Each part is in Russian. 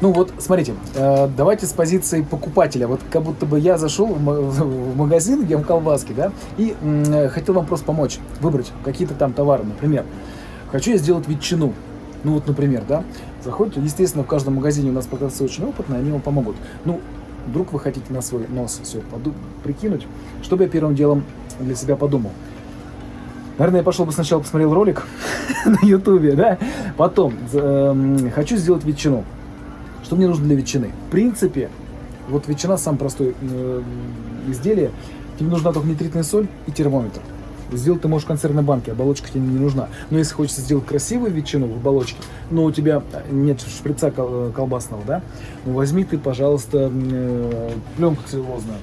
Ну вот, смотрите, э, давайте с позиции покупателя. Вот как будто бы я зашел в ма- в магазин, ем колбаски, да, и м, хотел вам просто помочь выбрать какие-то там товары. Например, хочу я сделать ветчину. Ну вот, например, да, заходите, естественно, в каждом магазине у нас продавцы очень опытные, они вам помогут. Ну, вдруг вы хотите на свой нос все прикинуть, что бы я первым делом для себя подумал? Наверное, я пошел бы сначала посмотрел ролик на ютубе, да, потом эм, хочу сделать ветчину. Что мне нужно для ветчины? В принципе, вот ветчина самое простое э, изделие. Тебе нужна только нитритная соль и термометр. Сделать ты можешь в консервной банке, оболочка тебе не нужна. Но если хочется сделать красивую ветчину в оболочке, но у тебя нет шприца кол- э, колбасного, да, ну возьми ты, пожалуйста, э, пленку целлюлозную.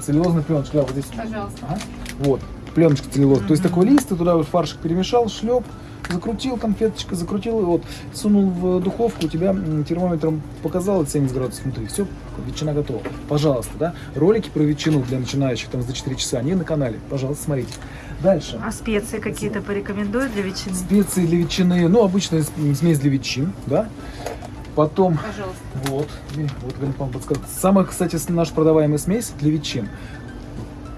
Целлюлозная пленочка, да, вот здесь. Пожалуйста. Ага. Вот, пленочка целлюлозная. То есть такой лист, ты туда вот фаршик перемешал, шлеп, закрутил конфеточка, закрутил, и вот, сунул в духовку, у тебя термометром показал 70 градусов внутри. Все, ветчина готова. Пожалуйста, да. Ролики про ветчину для начинающих там за 4 часа, они на канале. Пожалуйста, смотрите. Дальше. А специи какие-то порекомендуют для ветчины? Специи для ветчины, ну, обычная смесь для ветчин, да. Потом, Пожалуйста. вот, вот Галина Павловна подсказала. Самая, кстати, наша продаваемая смесь для ветчин.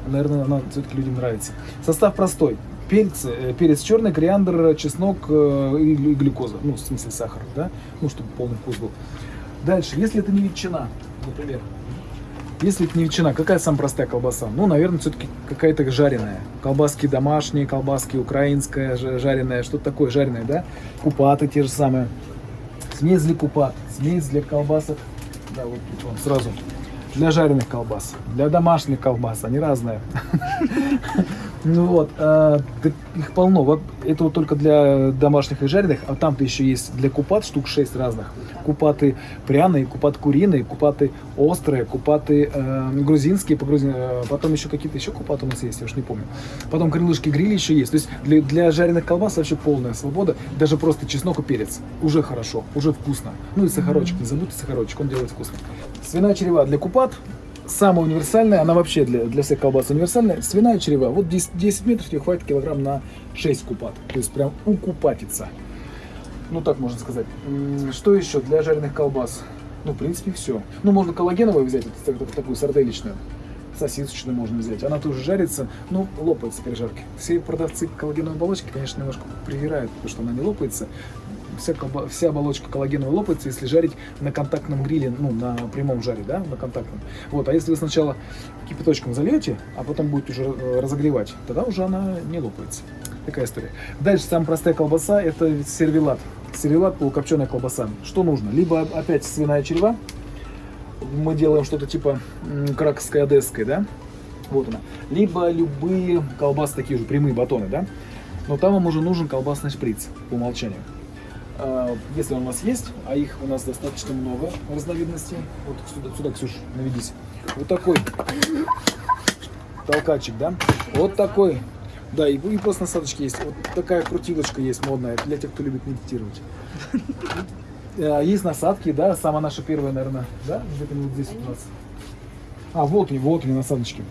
Наверное, она все-таки людям нравится. Состав простой. Перец, э, перец черный, кориандр, чеснок э, и глю- и глюкоза. Ну, в смысле сахар, да? Ну, чтобы полный вкус был. Дальше, если это не ветчина, например, если это не ветчина, какая самая простая колбаса? Ну, наверное, все-таки какая-то жареная. Колбаски домашние, колбаски украинская, жа- жареная, что-то такое жареное, да? Купаты те же самые. Смесь для купат, смесь для колбасок. Да, вот тут вам сразу. Для жареных колбас, для домашних колбас, они разные. Ну вот, так их полно. Вот это вот только для домашних и жареных, а там-то еще есть для купат штук 6 разных. Купаты пряные, купаты куриные, купаты острые, купаты э, грузинские, по грузин- э, потом еще какие-то еще купаты у нас есть, я уж не помню. Потом крылышки грили еще есть. То есть для, для жареных колбас вообще полная свобода. Даже просто чеснок и перец. Уже хорошо, уже вкусно. Ну и сахарочек, не забудьте сахарочек, он делает вкусно. Свиная черева для купат. Самая универсальная, она вообще для, для всех колбас универсальная. Свиная черева. Вот 10, 10 метров тебе хватит килограмм на 6 купат. То есть прям укупатиться. Ну так можно сказать. Что еще для жареных колбас? Ну, в принципе, все. Ну, можно коллагеновую взять, вот так- такую сарделечную. Сосисочную можно взять. Она тоже жарится, ну, лопается при жарке. Все продавцы коллагеновой оболочки, конечно, немножко привирают, потому что она не лопается. Вся, вся оболочка коллагеновая лопается, если жарить на контактном гриле, ну, на прямом жаре, да, на контактном. Вот, а если вы сначала кипяточком зальете, а потом будете уже э, разогревать, тогда уже она не лопается. Такая история. Дальше самая простая колбаса это сервелат. Сервелат полукопченая колбаса. Что нужно? Либо опять свиная черева. Мы делаем что-то типа краковской одесской, да? Вот она. Либо любые колбасы такие же, прямые батоны, да? Но там вам уже нужен колбасный шприц по умолчанию. А, Если он у вас есть, а их у нас достаточно много разновидностей. Вот сюда, сюда Ксюш, наведись. Вот такой толкачик, да? Вот такой. Да, и, и просто насадочки есть. Вот такая крутилочка есть модная для тех, кто любит медитировать. А, Есть насадки, да, самая наша первая, наверное, да, где-то вот здесь у нас. А, вот они, вот они, насадочки.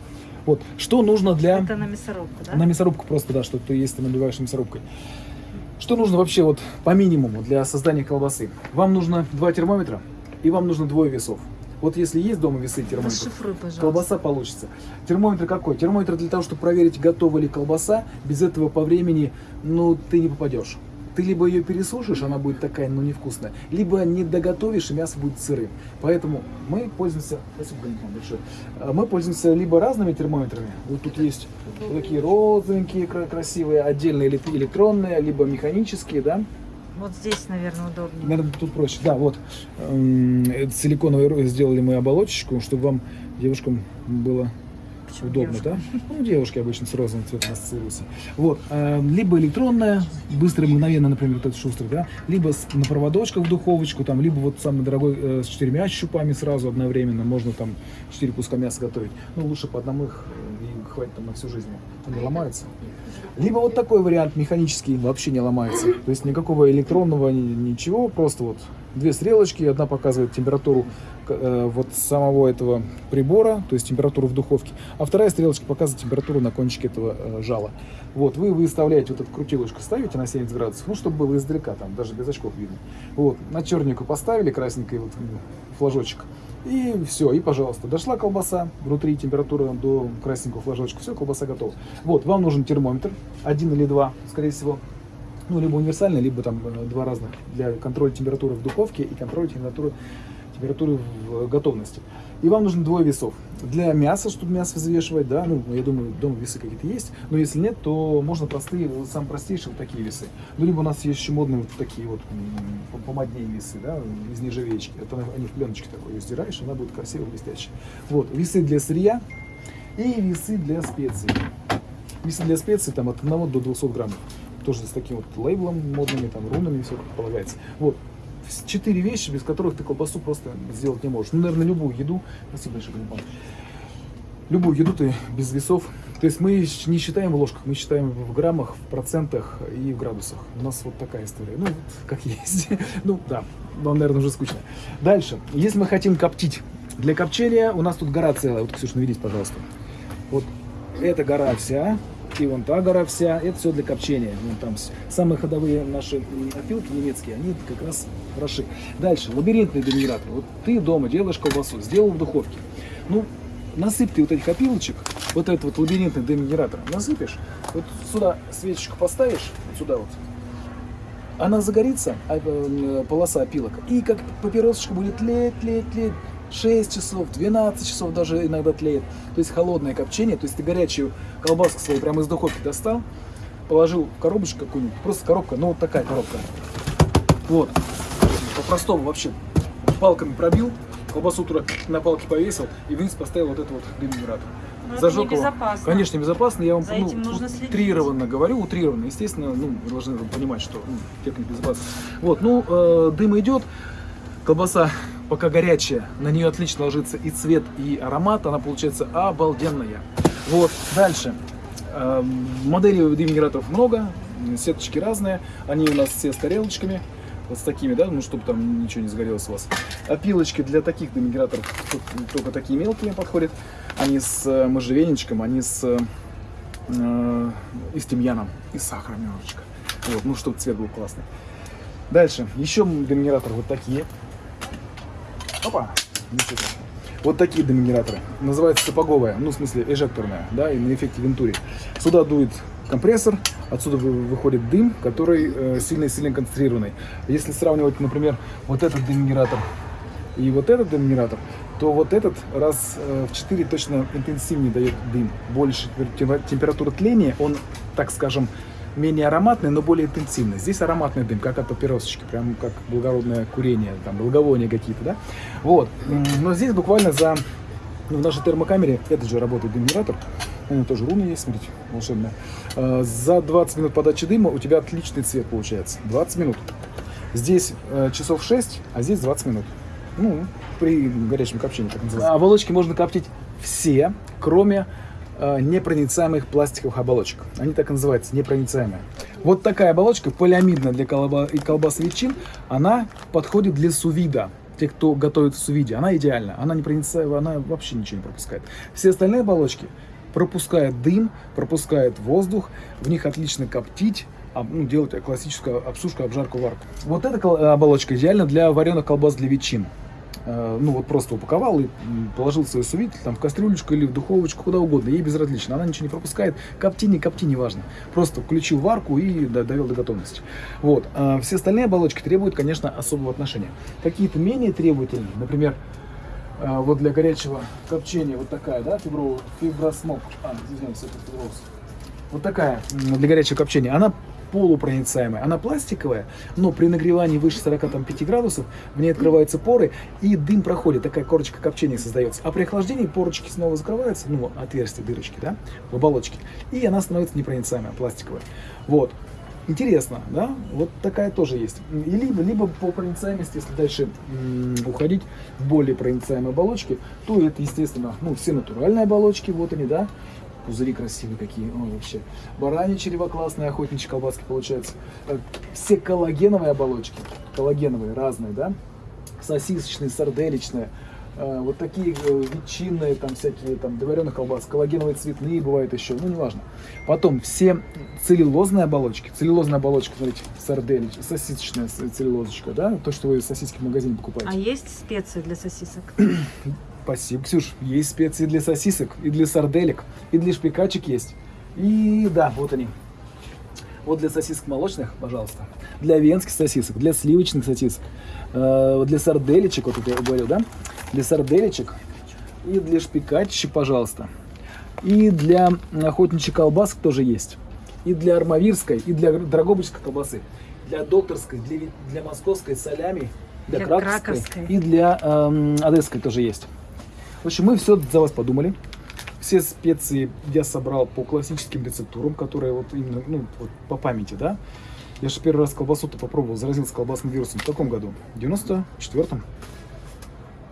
Вот, что нужно для... Это на мясорубку, да? На мясорубку просто, да, что ты есть, ты набиваешь мясорубкой. Что нужно вообще вот по минимуму для создания колбасы? Вам нужно два термометра и вам нужно двое весов. Вот если есть дома весы термометров, Расшифруй, пожалуйста. колбаса получится. Термометр какой? Термометр для того, чтобы проверить, готова ли колбаса. Без этого по времени, ну, ты не попадешь. Ты либо ее пересушишь, она будет такая, ну, невкусная, либо не доготовишь, и мясо будет сырым. Поэтому мы пользуемся, спасибо, большое. А, мы пользуемся либо разными термометрами, вот тут есть вот такие розовенькие, кра- красивые, отдельные эле- электронные, либо механические, да, Вот здесь, наверное, удобнее. Наверное, тут проще. Да, вот эм, это силиконовой сделали мы оболочечку, чтобы вам, девушкам, было Почему удобно, девушка? да? Ну, девушки обычно с розовым цветом ассоциируются. Вот, эм, либо электронная, быстро, мгновенно, например, вот этот шустрый, да, либо с, на проводочках в духовочку, там, либо вот самый дорогой э, с четырьмя щупами сразу одновременно, можно там четыре куска мяса готовить. Ну, лучше по одному их э, и хватит там на всю жизнь. Он не ломается. Либо вот такой вариант механический вообще не ломается. То есть никакого электронного ни- ничего, просто вот две стрелочки, одна показывает температуру э, вот самого этого прибора, то есть температуру в духовке, а вторая стрелочка показывает температуру на кончике этого э, жала. Вот, вы выставляете вот эту крутилочку, ставите на 70 градусов, ну, чтобы было издалека, там, даже без очков видно. Вот, на чернику поставили красненький вот флажочек, и все, и пожалуйста, дошла колбаса, внутри температура до красненького флажочка, все, колбаса готова. Вот, вам нужен термометр, один или два, скорее всего, ну, либо универсальный, либо там э, два разных для контроля температуры в духовке и контроля температуры, температуры в готовности. И вам нужно двое весов. Для мяса, чтобы мясо взвешивать, да, ну, я думаю, дома весы какие-то есть, но если нет, то можно простые, самые простейшие вот такие весы. Ну, либо у нас есть еще модные вот такие вот м, помоднее весы, да, из нержавеечки. Это они в пленочке такой ее стираешь, она будет красиво блестящая. Вот, весы для сырья и весы для специй. Весы для специй там от 1 до 200 граммов. Тоже с таким вот лейблом модными, там, рунами, все как полагается. Вот. Четыре вещи, без которых ты колбасу просто сделать не можешь. Ну, наверное, любую еду. Спасибо большое, Галимпан. Любую еду ты без весов. То есть мы не считаем в ложках, мы считаем в граммах, в процентах и в градусах. У нас вот такая история. Ну, как есть. Ну, да, вам, наверное, уже скучно. Дальше. Если мы хотим коптить, для копчения у нас тут гора целая. Вот, Ксюша, наведись, пожалуйста. Вот эта гора вся, и вон та гора вся, это все для копчения. Вон там самые ходовые наши опилки немецкие, они как раз хороши. Дальше, лабиринтный денигратор. Вот ты дома делаешь колбасу, сделал в духовке. Ну, насыпь ты вот этих опилочек, вот этот вот лабиринтный денигратор, насыпешь, вот сюда свечечку поставишь, вот сюда вот, она загорится, а, э, полоса опилок, и как папиросочка будет тлеть, тлеть, тлеть. 6 часов, 12 часов даже иногда тлеет. То есть холодное копчение, то есть ты горячую колбаску свою прямо из духовки достал, положил в коробочку какую-нибудь, просто коробка, ну вот такая коробка. Вот, по-простому вообще, палками пробил, колбасу туда на палке повесил и вниз поставил вот этот вот денигратор. Ну, это Зажег его. небезопасно. Конечно, безопасно. Я вам За ну, утрированно говорю, утрированно. Естественно, ну, вы должны понимать, что ну, техника безопасности. Вот, ну, э, дым идет, колбаса пока горячая, на нее отлично ложится и цвет, и аромат, она получается обалденная. Вот, дальше. Э, моделей дым-генераторов много, сеточки разные, они у нас все с тарелочками, вот с такими, да, ну, чтобы там ничего не сгорелось у вас. Опилочки для таких дымогенераторов тут только такие мелкие подходят. Они с э, можжевельничком, они с э, э, и с тимьяном, и с сахаром немножечко. Вот, ну, чтобы цвет был классный. Дальше, еще дымогенераторы вот такие. Опа. Вот такие дымогенераторы. Называется сапоговая, ну, в смысле, эжекторная, да, и на эффекте Вентури. Сюда дует компрессор, отсюда вы- выходит дым, который э, сильно-сильно концентрированный. Если сравнивать, например, вот этот дымогенератор и вот этот дымогенератор, то вот этот раз э, в 4 точно интенсивнее дает дым. Больше темпер- температура тления, он, так скажем, менее ароматный, но более интенсивный. Здесь ароматный дым, как от папиросочки, прям как благородное курение, там, благовония какие-то, да? Вот. Но здесь буквально за... Ну, в нашей термокамере этот же работает дымгенератор. У него тоже руна есть, смотрите, волшебная. Э, За 20 минут подачи дыма у тебя отличный цвет получается. 20 минут. Здесь э, часов 6, а здесь 20 минут. Ну, при горячем копчении, так называется. Оболочки можно коптить все, кроме непроницаемых пластиковых оболочек. Они так и называются, непроницаемые. Вот такая оболочка, полиамидная для колба- и колбас ветчин, она подходит для сувида. Те, кто готовит в сувиде, она идеальна. Она непроницаемая, она вообще ничего не пропускает. Все остальные оболочки пропускают дым, пропускают воздух, в них отлично коптить, ну, делать классическую обсушку, обжарку, варку. Вот эта оболочка идеальна для вареных колбас для ветчин. Э, Ну вот просто упаковал и положил свой сувид там в кастрюлечку или в духовочку, куда угодно, ей безразлично, она ничего не пропускает, копти, не копти, неважно. Просто включил варку и до- довел до готовности. Вот. А все остальные оболочки требуют, конечно, особого отношения. Какие-то менее требовательные, например, а, вот для горячего копчения вот такая, да, фибро, фибросмок, а, извиняюсь, это фиброз. Вот такая для горячего копчения, она полупроницаемая, она пластиковая, но при нагревании выше 45 градусов в ней открываются поры и дым проходит, такая корочка копчения создается. А при охлаждении порочки снова закрываются, ну, отверстия, дырочки, да, в оболочке, и она становится непроницаемая, пластиковая. Вот. Интересно, да? Вот такая тоже есть. И либо, либо по проницаемости, если дальше уходить в более проницаемые оболочки, то это, естественно, ну, все натуральные оболочки, вот они, да. Пузыри красивые какие. Ой, вообще. Баранье черево классные, охотничьи колбаски получаются. Э, Все коллагеновые оболочки. Коллагеновые, разные, да? Сосисочные, сарделечные. Э, Вот такие э, ветчинные, там всякие, там, доваренных колбас, коллагеновые цветные бывают еще, ну, неважно. Потом все целлюлозные оболочки. Целлюлозная оболочка, смотрите, сарделич, сосисочная целлюлозочка, да? То, что вы сосиски в магазине покупаете. А есть специи для сосисок? Спасибо, Ксюш. Есть специи для сосисок, и для сарделек, и для шпикачек есть. И да, вот они. Вот для сосисок молочных, пожалуйста. Для венских сосисок, для сливочных сосисок, э, для сарделечек, вот это я говорил, да? Для сарделечек и для шпикачек, пожалуйста. И для охотничьих колбасок тоже есть. И для армавирской, и для драгобычской колбасы. Для докторской, для, для московской солями, для, Для краковской, краковской. и для эм, одесской тоже есть. В общем, мы все за вас подумали. Все специи я собрал по классическим рецептурам, которые вот именно, ну, вот по памяти, да. Я же первый раз колбасу-то попробовал, заразился колбасным вирусом. В каком году? В 94-м.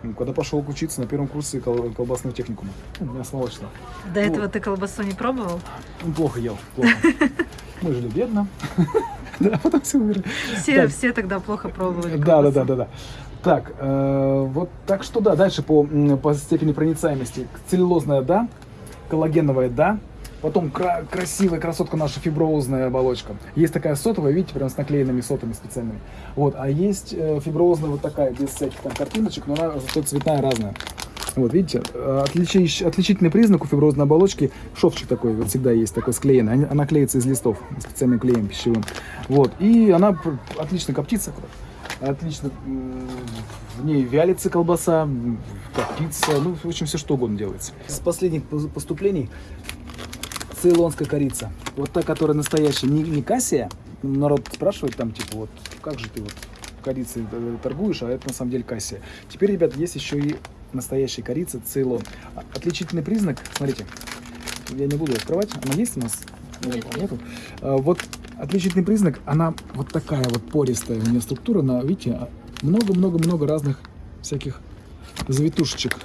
Ну, Когда пошел учиться на первом курсе кол- колбасного техникума. Ну, мясо молочного. До Ну. этого ты колбасу не пробовал? Плохо ел, плохо. Мы жили бедно. Да, потом все умерли. Все, все тогда плохо пробовали Да, да, да, да, да. Так, э, вот так что да, дальше по, по степени проницаемости. Целлюлозная, да, коллагеновая, да. Потом кра- красивая красотка наша фиброзная оболочка. Есть такая сотовая, видите, прям с наклеенными сотами специальными. Вот, а есть э, фиброзная вот такая, без всяких там картиночек, но она зато цветная разная. Вот, видите, э, отличи- отличительный признак у фиброзной оболочки, шовчик такой вот всегда есть, такой склеенный. Она- клеится из листов специальным клеем пищевым. Вот, и она отлично коптится, отлично в ней вялится колбаса, м, коптится, ну, в общем, все что угодно делается. С последних пос- поступлений цейлонская корица. Вот та, которая настоящая, не, не кассия. Народ спрашивает там, типа, вот, как же ты вот корицей э, торгуешь, а это на самом деле кассия. Теперь, ребят, есть еще и настоящая корица Цейлон. А- Отличительный признак, смотрите, я не буду открывать, она есть у нас? Нет, Нету? А, Вот отличительный признак, она вот такая вот пористая у нее структура, на, видите, много-много-много разных всяких завитушечек.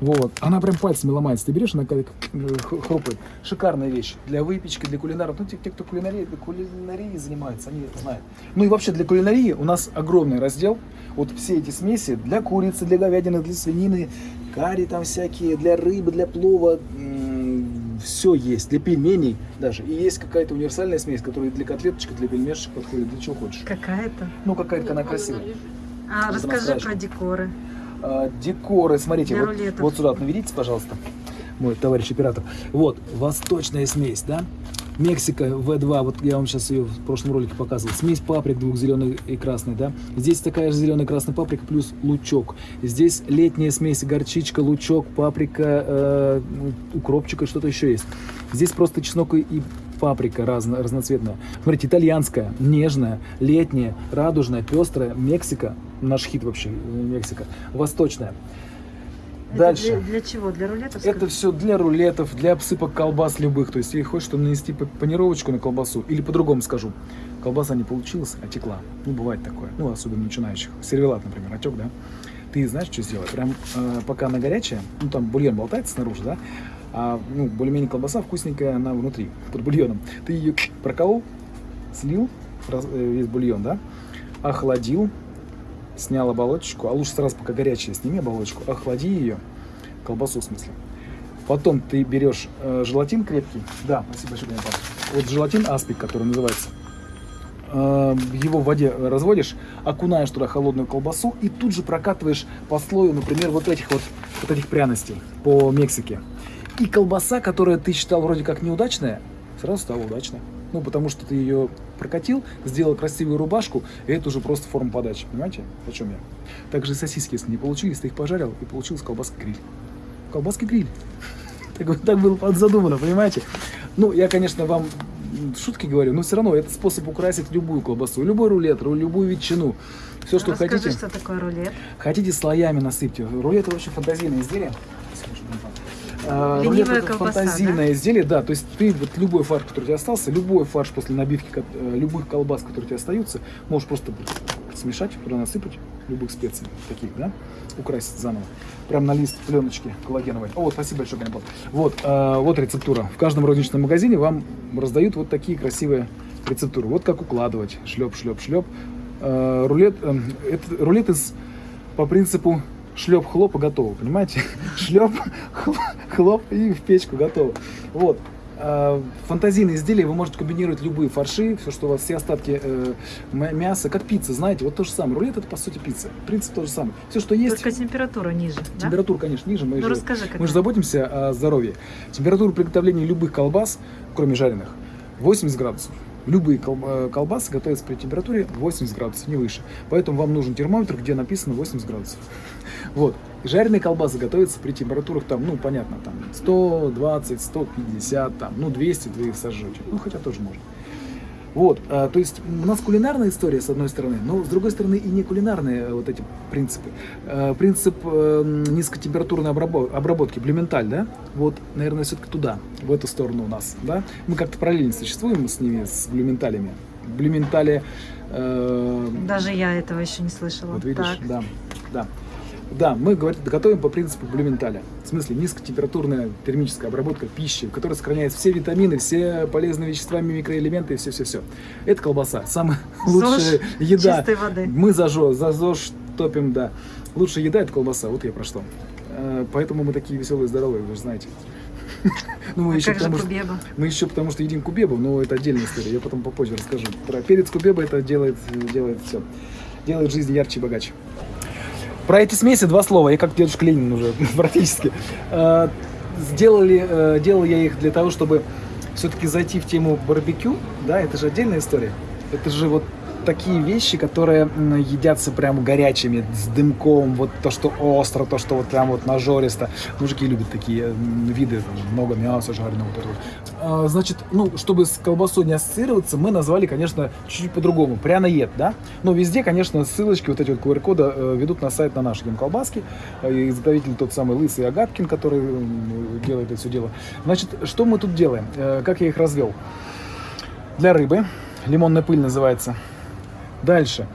Вот, она прям пальцами ломается. Ты берешь, она как э, хрупает. Шикарная вещь для выпечки, для кулинаров. Ну, те, те, кто кулинарией, кулинарией занимается, они это знают. Ну и вообще для кулинарии у нас огромный раздел. Вот все эти смеси для курицы, для говядины, для свинины, карри там всякие, для рыбы, для плова. Все есть, для пельменей даже. И есть какая-то универсальная смесь, которая для котлеточек, для пельмешек подходит, для чего хочешь. Какая-то. Ну, какая-то она красивая. А расскажи про декоры. А, декоры, смотрите, Для вот, рулетов. вот сюда вот наведитесь, пожалуйста, мой товарищ оператор. Вот, восточная смесь, да? Мексика V2, вот я вам сейчас ее в прошлом ролике показывал. Смесь паприк двух зеленой и красной, да? Здесь такая же зеленая и красная паприка плюс лучок. Здесь летняя смесь горчичка, лучок, паприка, э, укропчик и что-то еще есть. Здесь просто чеснок и- и паприка разно, разноцветная. Смотрите, итальянская, нежная, летняя, радужная, пестрая, Мексика, наш хит вообще, э, Мексика, восточная. Это Дальше. Для, для чего? Для рулетов? Это все для рулетов, для обсыпок колбас любых. То есть, если хочешь что нанести панировочку на колбасу, или по-другому скажу, колбаса не получилась, а текла. Ну, бывает такое. Ну, особенно начинающих. Сервелат, например, отек, да? Ты знаешь, что сделать? Прям э, пока она горячая, ну, там бульон болтается снаружи, да? А, ну, более-менее колбаса вкусненькая, она внутри, под бульоном. Ты ее проколол, слил, раз- э, весь бульон, да? Охладил, снял оболочку, а лучше сразу, пока горячая, сними оболочку, охлади ее, колбасу в смысле. Потом ты берешь э, желатин крепкий, да, спасибо большое, Павловна. вот желатин аспик, который называется, Э, его в воде разводишь, окунаешь туда холодную колбасу и тут же прокатываешь по слою, например, вот этих вот, вот этих пряностей по Мексике. И колбаса, которая ты считал вроде как неудачная, сразу стала удачной. Ну, потому что ты ее прокатил, сделал красивую рубашку, и это уже просто форма подачи. Понимаете, о чем я? Также сосиски, если не получились, ты их пожарил, и получилась колбаска гриль. Колбаски гриль. Так, так было задумано, понимаете? Ну, я, конечно, вам шутки говорю, но все равно это способ украсить любую колбасу, любой рулет, ру- любую ветчину. Все, что Расскажи, хотите. что такое рулет. Хотите слоями насыпьте. Рулет это очень фантазийное изделие. А, Ленивая рулет это колбаса, фантазийное изделие, да. То есть ты вот любой фарш, который у тебя остался, любой фарш после набивки э, любых колбас, которые у тебя остаются, можешь просто смешать, туда насыпать любых специй таких, да, украсить заново. Прям на лист пленочки коллагеновой. О, вот, спасибо большое, Ганнибал. Вот, э, вот рецептура. В каждом розничном магазине вам раздают вот такие красивые рецептуры. Вот как укладывать. Шлеп, шлеп, шлеп. Э, рулет, э, это рулет из, по принципу шлеп, хлоп и готово, понимаете? Шлеп, хлоп и в печку готово. Вот. Э, Фантазийные изделия вы можете комбинировать любые фарши, все, что у вас, все остатки э, мяса, как пицца, знаете, вот то же самое. Рулет это по сути пицца. Принцип то же самое. Все, что есть. Только температура ниже, да? Температура, конечно, ниже. Мы, Ну же, расскажи, мы же заботимся о здоровье. Температура приготовления любых колбас, кроме жареных, 80 градусов. Любые э, колбасы готовятся при температуре 80 градусов, не выше. Поэтому вам нужен термометр, где написано 80 градусов. Вот. Жареные колбасы готовятся при температурах там, ну, понятно, там 120, 150, там, ну, 200 вы их сожжете. Ну, хотя тоже можно. Вот, а, то есть у нас кулинарная история, с одной стороны, но с другой стороны и не кулинарные э, вот эти принципы. Э, принцип м, низкотемпературной обрабо- обработки, блюменталь, да, вот, наверное, все-таки туда, в эту сторону у нас, да. Мы как-то параллельно существуем с ними, с блюменталями. Блюментали, э, Даже я этого еще не слышала. вот видишь, Так. да, да. Да, мы говорим, готовим по принципу блюменталя. В смысле, низкотемпературная термическая обработка пищи, в которой сохраняются все витамины, все полезные вещества, микроэлементы и все-все-все. Это колбаса. Самая лучшая еда. чистой воды. Мы за ЗОЖ топим, да. Лучшая еда – это колбаса. Вот я про что. Э, Поэтому мы такие веселые, здоровые, вы же знаете. Ну, мы А еще потому что мы еще потому что едим кубебу, но это отдельная история. Я потом попозже расскажу. Про перец кубеба это делает, делает все. Делает жизнь ярче и богаче. Про эти смеси два слова. Я как дедушка Ленин уже практически. Э, Сделали, э, делал я их для того, чтобы все-таки зайти в тему барбекю. Да, это же отдельная история. Это же вот такие вещи, которые едятся прям горячими, с дымком, вот то, что остро, то, что вот прям вот нажористо. Мужики любят такие виды, там, много мяса жареного. А, Значит, ну, чтобы с колбасой не ассоциироваться, мы назвали, конечно, чуть-чуть по-другому. Пряноед, да? Но везде, конечно, ссылочки, вот эти вот QR-коды э, ведут на сайт на наш Дом колбаски. Э, Изготовитель тот самый Лысый Агаткин, который делает это все дело. Значит, что мы тут делаем? Э, Как я их развел? Для рыбы. Лимонная пыль называется. Дальше.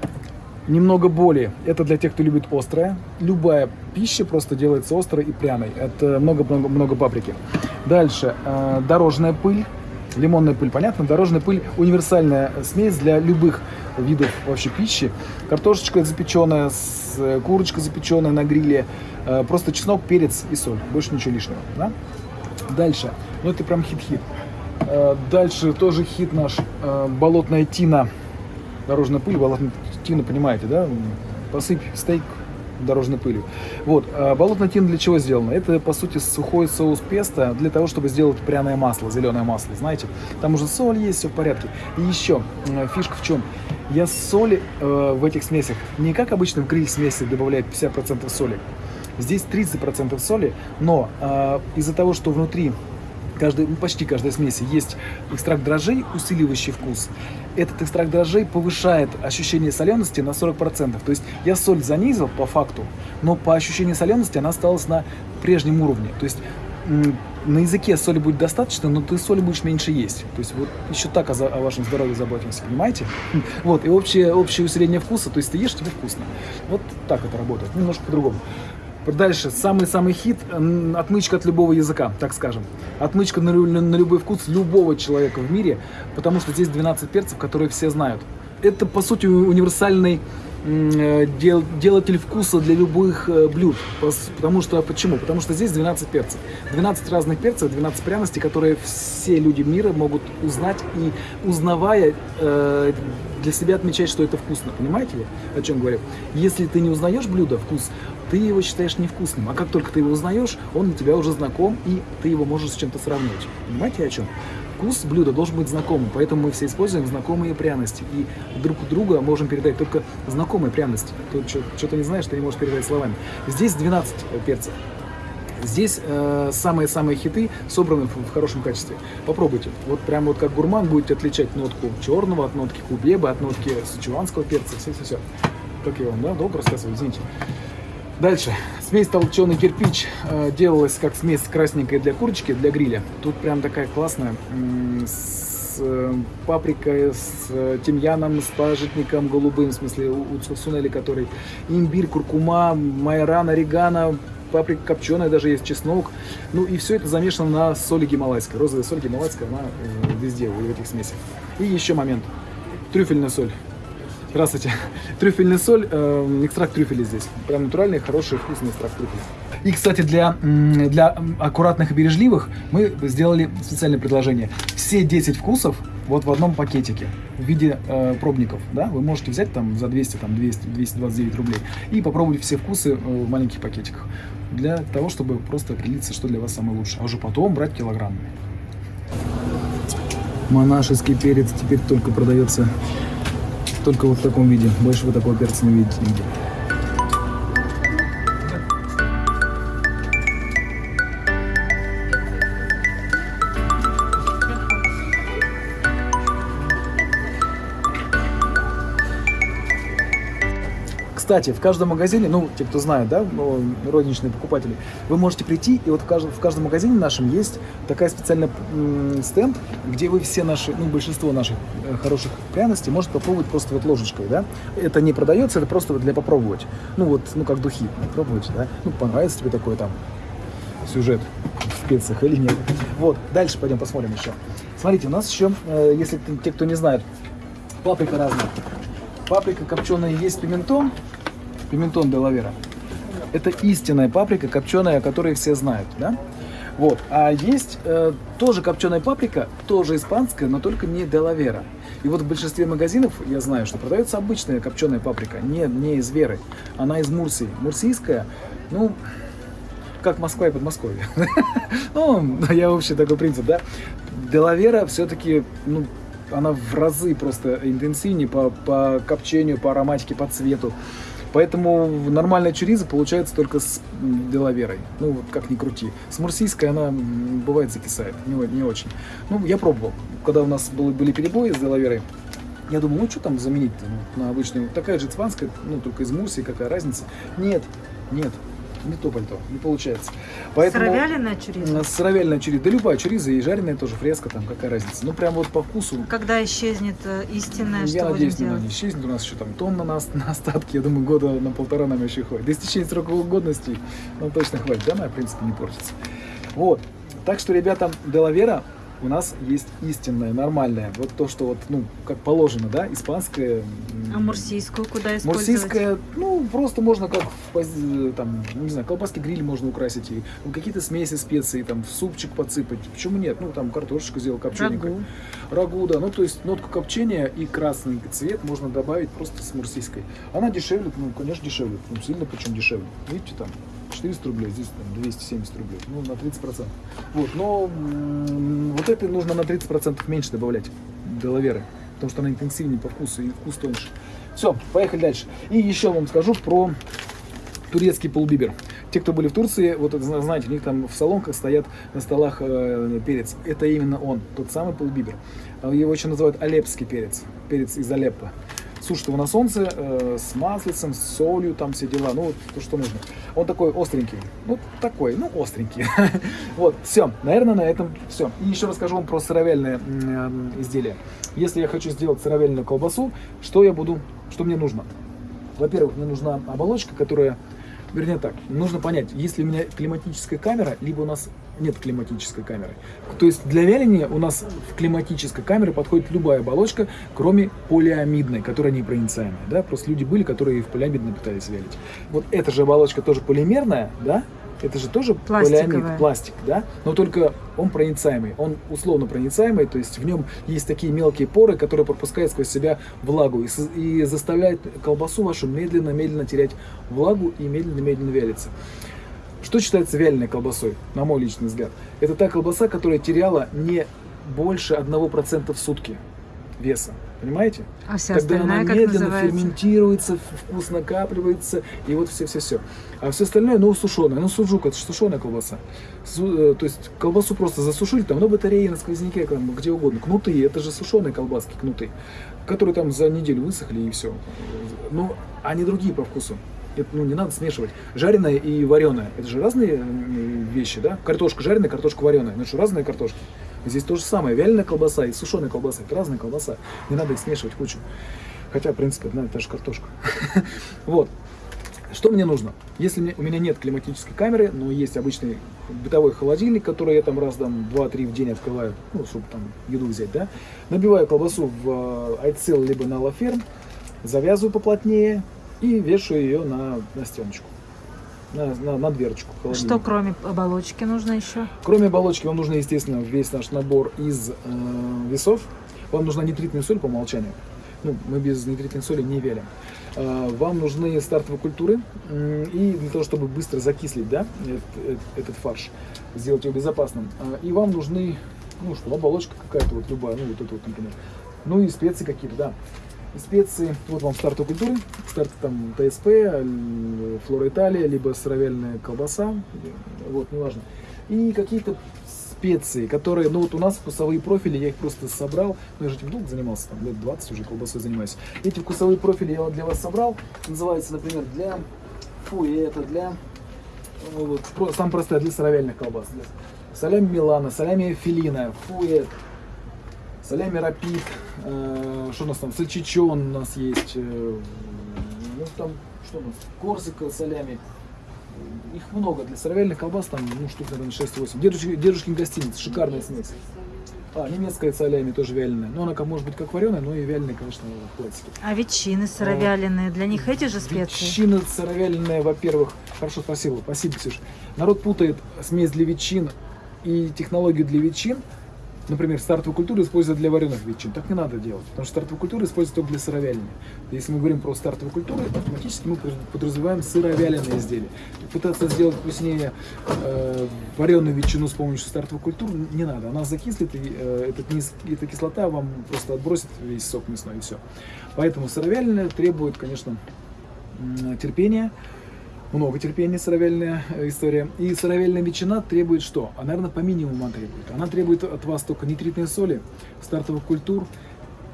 Немного боли. Это для тех, кто любит острое. Любая пища просто делается острой и пряной. Это много-много-много паприки. Дальше. э, Дорожная пыль. Лимонная пыль, понятно? Дорожная пыль – универсальная смесь для любых видов вообще пищи. Картошечка запеченная, э, курочка запеченная на гриле. э, Просто чеснок, перец и соль. Больше ничего лишнего. Да? Дальше. Ну, это прям хит-хит. Дальше тоже хит наш. Болотная тина. Дорожная пыль, болотная тина, понимаете, да? Посыпь стейк дорожной пылью. Вот. а Болотная тина для чего сделана? Это, по сути, сухой соус песто для того, чтобы сделать пряное масло, зеленое масло, знаете? Там уже соль есть, все в порядке. И еще, фишка в чем? Я соли э, в этих смесях не как обычно в гриль-смеси добавляют 50% соли. Здесь 30% соли, но э, из-за того, что внутри каждой, ну, почти каждой смеси есть экстракт дрожжей, усиливающий вкус. Этот экстракт дрожжей повышает ощущение солености на 40%. То есть я соль занизил по факту, но по ощущению солености она осталась на прежнем уровне. То есть на языке соли будет достаточно, но ты соли будешь меньше есть. То есть вот еще так о, о вашем здоровье заботимся, понимаете? Вот, и общее, общее усиление вкуса, то есть ты ешь, тебе вкусно. Вот так это работает, немножко по-другому. Дальше, самый-самый хит отмычка от любого языка, так скажем. Отмычка на, на любой вкус любого человека в мире, потому что здесь 12 перцев, которые все знают. Это, по сути, универсальный дел- делатель вкуса для любых э, блюд. Потому что, почему? Потому что здесь 12 перцев. 12 разных перцев, 12 пряностей, которые все люди мира могут узнать и, узнавая, э, для себя отмечать, что это вкусно. Понимаете ли, о чем говорю? Если ты не узнаешь блюдо, вкус, ты его считаешь невкусным. А как только ты его узнаешь, он для тебя уже знаком, и ты его можешь с чем-то сравнивать. Понимаете, о чем? Вкус блюда должен быть знакомым, поэтому мы все используем знакомые пряности. И друг у друга можем передать только знакомые пряности. Тут что-то не знаешь, ты не можешь передать словами. Здесь 12 перцев. Здесь э, самые-самые хиты собраны в, в хорошем качестве. Попробуйте. Вот прям вот как гурман будете отличать нотку черного от нотки кубеба, от нотки сычуанского перца. Все-все-все. Как я вам, да, долго рассказываю, извините. Дальше. Смесь толченый кирпич э, делалась как смесь красненькая для курочки, для гриля. Тут прям такая классная, с э, паприкой, с э, тимьяном, с пажитником голубым, в смысле у, сунели который, имбирь, куркума, майоран, орегано, паприка копченая, даже есть чеснок. Ну и все это замешано на соли гималайской. Розовая соль гималайская, она везде, в этих смесях. И еще момент. Трюфельная соль. Здравствуйте. Трюфельная соль, э, экстракт трюфеля здесь. Прям натуральный, хороший, вкусный экстракт трюфеля. И, кстати, для, для аккуратных и бережливых мы сделали специальное предложение. Все 10 вкусов вот в одном пакетике в виде э, пробников. Да? Вы можете взять там за 200, там 200, 229 рублей и попробовать все вкусы э, в маленьких пакетиках. Для того, чтобы просто определиться, что для вас самое лучшее. А уже потом брать килограммами. Монашеский перец теперь только продается только вот в таком виде. Больше вы такого перца не видите нигде. Кстати, в каждом магазине, ну, те, кто знает, да, ну, розничные покупатели, вы можете прийти, и вот в каждом, в каждом магазине нашем есть такая специальная стенд, где вы все наши, ну, большинство наших э, хороших пряностей можете попробовать просто вот ложечкой, да. Это не продается, это просто для попробовать. Ну, вот, ну, как духи, попробуйте, да. Ну, понравится тебе такой там сюжет в специях или нет. Вот, дальше пойдем посмотрим еще. Смотрите, у нас еще, э, если те, кто не знает, паприка разная. Паприка копченая есть пиментон, делавера. Это истинная паприка копченая, о которой все знают, да? Вот. А есть э, тоже копченая паприка, тоже испанская, но только не делавера. И вот в большинстве магазинов я знаю, что продается обычная копченая паприка, не, не из Веры. Она из Мурсии. Мурсийская, ну, как Москва и Подмосковье. Ну, я вообще такой принцип, да. Делавера все-таки, ну, она в разы просто интенсивнее по, по копчению, по ароматике, по цвету. Поэтому нормальная чуриза получается только с м, делаверой. Ну, вот как ни крути. С мурсийской она бывает закисает, не, не очень. Ну, я пробовал. Когда у нас были, были перебои с делаверой, я думал, ну что там заменить на обычную? Такая же испанская, ну только из Мурсии, какая разница? Нет, нет, не то пальто, не получается. Поэтому... Сыровяленая чуризна? М, Сыровяленая чуриза, да любая чуриза и жареная тоже, фреска там, какая разница. Ну прям вот по вкусу. Когда исчезнет э, истинная, я что надеюсь, она делать? не исчезнет. У нас еще там тонна на, на остатки. Я думаю, года на полтора нам еще хватит. До истечения срока годности нам точно хватит. Да, она, в принципе, не портится. Вот. Так что, ребята, Делавера у нас есть истинная, нормальная. Вот то, что вот, ну, как положено, да, испанская. м, А мурсийскую куда использовать? Мурсийская, ну, просто можно как, в там, не знаю, колбаски гриль можно украсить, и ну, какие-то смеси специй, там, в супчик подсыпать. Почему нет? Ну, там, картошечку сделал копчененькую. Рагу. Рагу, да. Ну, то есть нотку копчения и красный цвет можно добавить просто с мурсийской. Она дешевле, ну, конечно, дешевле. Ну, сильно причем дешевле. Видите, там 400 рублей, здесь там 270 рублей. Ну, на 30%. Вот, но вот это нужно на 30% меньше добавлять делаверы. Потому что она интенсивнее по вкусу и вкус тоньше. Все, поехали дальше. И еще вам скажу про турецкий полбибер. Те, кто были в Турции, вот знаете, у них там в салонках стоят на столах э, перец. Это именно он, тот самый полбибер. А Его еще называют алепский перец, перец из Алеппо. Сушат его на солнце э, с маслицем, с солью, там все дела, ну то, что нужно. Он такой остренький, ну такой, ну остренький. Вот, все, наверное, на этом все. И еще расскажу вам про сыровяльное изделие. Если я хочу сделать сыровяльную колбасу, что я буду, что мне нужно? Во-первых, мне нужна оболочка, которая, вернее так, нужно понять, если у меня климатическая камера, либо у нас нет климатической камеры. То есть для вяления у нас в климатической камере подходит любая оболочка, кроме полиамидной, которая непроницаемая. Да? Просто люди были, которые в полиамидной пытались вялить. Вот эта же оболочка тоже полимерная, да? Это же тоже полиамид, пластик, да? Но только он проницаемый, он условно проницаемый, то есть в нем есть такие мелкие поры, которые пропускают сквозь себя влагу и, и заставляют колбасу вашу медленно-медленно терять влагу и медленно-медленно вялиться. Что считается вяленой колбасой, на мой личный взгляд? Это та колбаса, которая теряла не больше 1% в сутки веса. Понимаете? А вся Когда она как медленно называется? ферментируется, вкус накапливается, и вот все-все-все. А все остальное, ну, сушеное. Ну, суджук, это сушеная колбаса. Су- э, то есть колбасу просто засушили, там, на батарее, на сквозняке, там, где угодно. Кнутые, это же сушеные колбаски, кнутые, которые там за неделю высохли и все. Ну, они другие по вкусу. Это, ну, не надо смешивать. Жареное и вареное. Это же разные м, вещи, да? Картошка жареная, картошка вареная. Ну что, разные картошки. Здесь то же самое. Вяленая колбаса и сушеная колбаса. Это разная колбаса. Не надо их смешивать кучу. Хотя, в принципе, одна и та же картошка. Вот. Что мне нужно? Если у меня нет климатической камеры, но есть обычный бытовой холодильник, который я там раз там 2-3 в день открываю, ну, чтобы там еду взять, да, набиваю колбасу в э, айцел либо на лаферм, завязываю поплотнее и вешаю ее на, на стеночку, на, на, на дверочку холодильника. Что кроме оболочки нужно еще? Кроме оболочки, вам нужно, естественно, весь наш набор из э, весов. Вам нужна нитритная соль по умолчанию. Ну, мы без нитритной соли не вялим. Э, вам нужны стартовые культуры. И для того, чтобы быстро закислить да, этот, этот фарш, сделать его безопасным. Э, И вам нужны, ну что, оболочка какая-то, вот любая, ну вот это вот, например. Ну и специи какие-то, да. Специи, вот вам стартовые культуры, старт там ТСП, флора Италия, либо сыровяльная колбаса, вот, неважно. И какие-то специи, которые, ну вот у нас вкусовые профили, я их просто собрал, ну я же этим долго занимался, там лет 20 уже колбасой занимаюсь. Эти вкусовые профили я для вас собрал, называется, например, для, фу, и это для, ну, вот, про- самое простое, для сыровяльных колбас. Солями Милана, солями Филина, фуэт, Солями Рапид, э, что у нас там, сальчичон у нас есть, э, ну там, что у нас, Корсика солями. Их много, для сыровяльных колбас там, ну, штук, наверное, 6-8. Дедушки, дедушкин гостиниц, шикарная смесь. А, немецкая солями тоже вяленая. Ну, она как, может быть как вареная, но и вяленая, конечно, в классике. А ветчины сыровяленые, для них эти же специи? Ветчина сыровяленая, во-первых, хорошо, спасибо, спасибо, Ксюш. Народ путает смесь для ветчин и технологию для ветчин. Например, стартовую культуру используют для вареных ветчин. Так не надо делать, потому что стартовую культуру используют только для сыровяления. Если мы говорим про стартовую культуру, автоматически мы подразумеваем сыровяленые изделия. Пытаться сделать вкуснее э, вареную ветчину с помощью стартовой культуры не надо. Она закислит, и э, этот низ- эта кислота вам просто отбросит весь сок мясной и все. Поэтому сыровяленое требует, конечно, терпения, много терпения сыровяльная э, история. И сыровяльная ветчина требует что? А, наверное, по минимуму она требует. Она требует от вас только нитритной соли, стартовых культур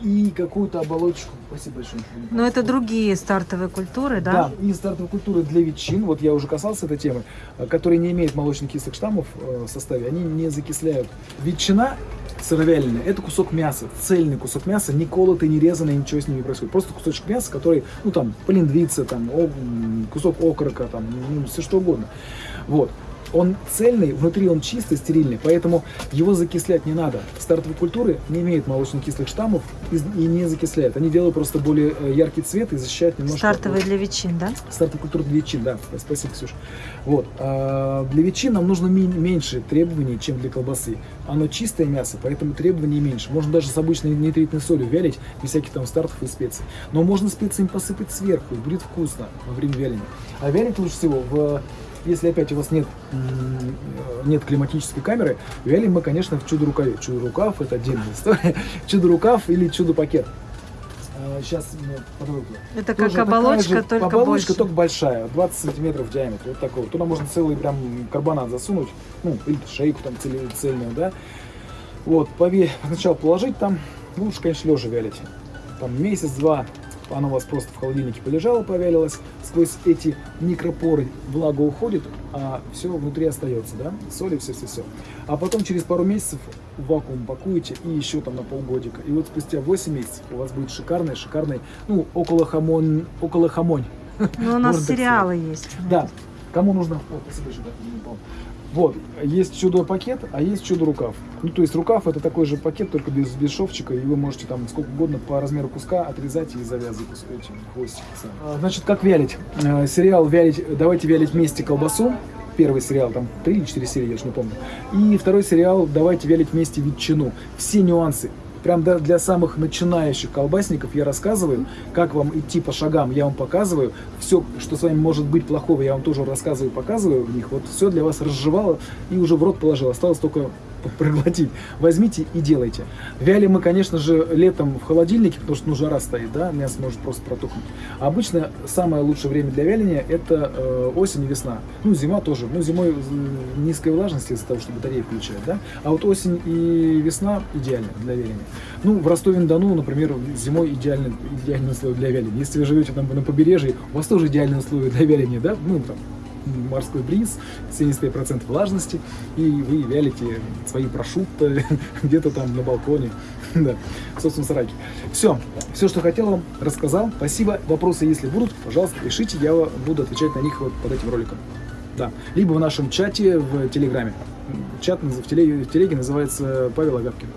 и какую-то оболочку. Спасибо большое. Но это другие стартовые культуры, да? Да, и стартовые культуры для ветчин, вот я уже касался этой темы, э, которые не имеют молочно-кислых штаммов э, в составе, они не закисляют. Ветчина сыровяленая – это кусок мяса, цельный кусок мяса, не колотый, не резанный, ничего с ним не происходит. Просто кусочек мяса, который, ну там, полиндвица, там, о- кусок окорока, там, ну, все что угодно. Вот. Он цельный, внутри он чистый, стерильный, поэтому его закислять не надо. Стартовые культуры не имеют молочно-кислых штаммов и не закисляют. Они делают просто более э, яркий цвет и защищают немножко Стартовые для ветчин, да? Стартовая культура для ветчин, да, спасибо, Ксюш. Вот. а для ветчин нам нужно меньше требований, чем для колбасы. Оно чистое мясо, поэтому требований меньше. Можно даже с обычной нитритной солью вялить, без всяких там стартов и специй. Но можно специями посыпать сверху, и будет вкусно во время вяления. А вялить лучше всего в если опять у вас нет, нет климатической камеры, вялим мы, конечно, в чудо-рукаве. Чудо-рукав – это отдельная история. Чудо-рукав или чудо-пакет. Сейчас подробно. Это Тоже как оболочка, же только оболочка, больше. только большая, 20 сантиметров в диаметре, вот такой. Туда можно целый прям карбонат засунуть, ну, или шейку там цели- цельную, да. Вот, пове... сначала положить там, ну, лучше, конечно, лежа вялить. Там месяц-два она у вас просто в холодильнике полежала, повялилась, сквозь эти микропоры влага уходит, а все внутри остается, да, соли, все-все-все. А потом через пару месяцев в вакуум пакуете и еще там на полгодика. И вот спустя 8 месяцев у вас будет шикарный, шикарный, ну, около хамон, около хамонь. Ну, у нас сериалы есть. Да. Кому нужно? О, спасибо, Вот, есть чудо-пакет, а есть чудо-рукав. Ну, то есть рукав это такой же пакет, только без, без шовчика, и вы можете там сколько угодно по размеру куска отрезать и завязывать эти хвостики. А, Значит, как вялить? Э, Сериал «Вялить», «Давайте вялить вместе колбасу». Первый сериал, там три или четыре серии, я уж не помню. И второй сериал «Давайте вялить вместе ветчину». Все нюансы. Прям для самых начинающих колбасников я рассказываю, как вам идти по шагам, я вам показываю. Все, что с вами может быть плохого, я вам тоже рассказываю, показываю в них. Вот все для вас разжевало и уже в рот положил. Осталось только проглотить. Возьмите и делайте. Вяли мы, конечно же, летом в холодильнике, потому что ну, жара стоит, да, мясо может просто протухнуть. Обычно самое лучшее время для вяления это э, осень и весна. Ну, зима тоже. Ну, зимой м, низкая влажность из-за того, что батареи включают, да. А вот осень и весна идеально для вяления. Ну, в Ростове-на-Дону, например, зимой идеально, идеальные условия для вяления. Если вы живете там на побережье, у вас тоже идеальные условия для вяления, да? Ну, там, морской бриз, 70% влажности, и вы вялите свои прошутто где-то там на балконе, да, в собственном сарайке. Все, все, что хотел вам, рассказал. Спасибо. Вопросы, если будут, пожалуйста, пишите, я буду отвечать на них вот под этим роликом. Да, либо в нашем чате в Телеграме. Чат в телеге, в телеге называется Павел Агапкин.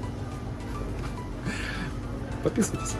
Подписывайтесь.